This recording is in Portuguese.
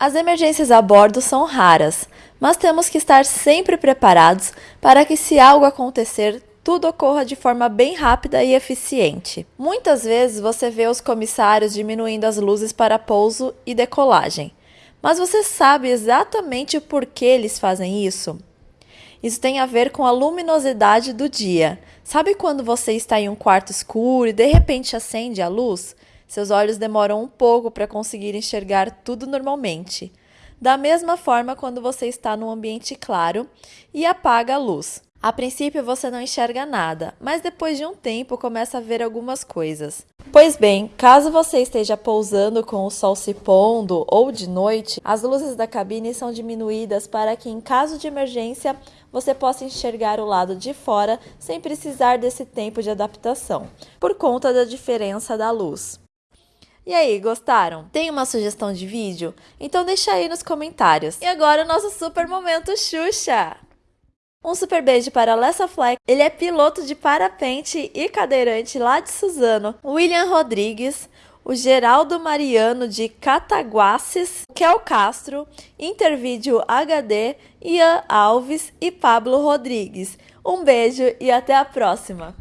As emergências a bordo são raras, mas temos que estar sempre preparados para que, se algo acontecer, tudo ocorra de forma bem rápida e eficiente. Muitas vezes você vê os comissários diminuindo as luzes para pouso e decolagem, mas você sabe exatamente por que eles fazem isso? Isso tem a ver com a luminosidade do dia. Sabe quando você está em um quarto escuro e de repente acende a luz? Seus olhos demoram um pouco para conseguir enxergar tudo normalmente. Da mesma forma, quando você está num ambiente claro e apaga a luz. A princípio você não enxerga nada, mas depois de um tempo começa a ver algumas coisas. Pois bem, caso você esteja pousando com o sol se pondo ou de noite, as luzes da cabine são diminuídas para que, em caso de emergência, você possa enxergar o lado de fora sem precisar desse tempo de adaptação, por conta da diferença da luz. E aí, gostaram? Tem uma sugestão de vídeo? Então deixa aí nos comentários. E agora o nosso super momento Xuxa! Um super beijo para Lessa Fleck, ele é piloto de parapente e cadeirante lá de Suzano. William Rodrigues, o Geraldo Mariano de Cataguaces, Kel Castro, Intervídeo HD, Ian Alves e Pablo Rodrigues. Um beijo e até a próxima!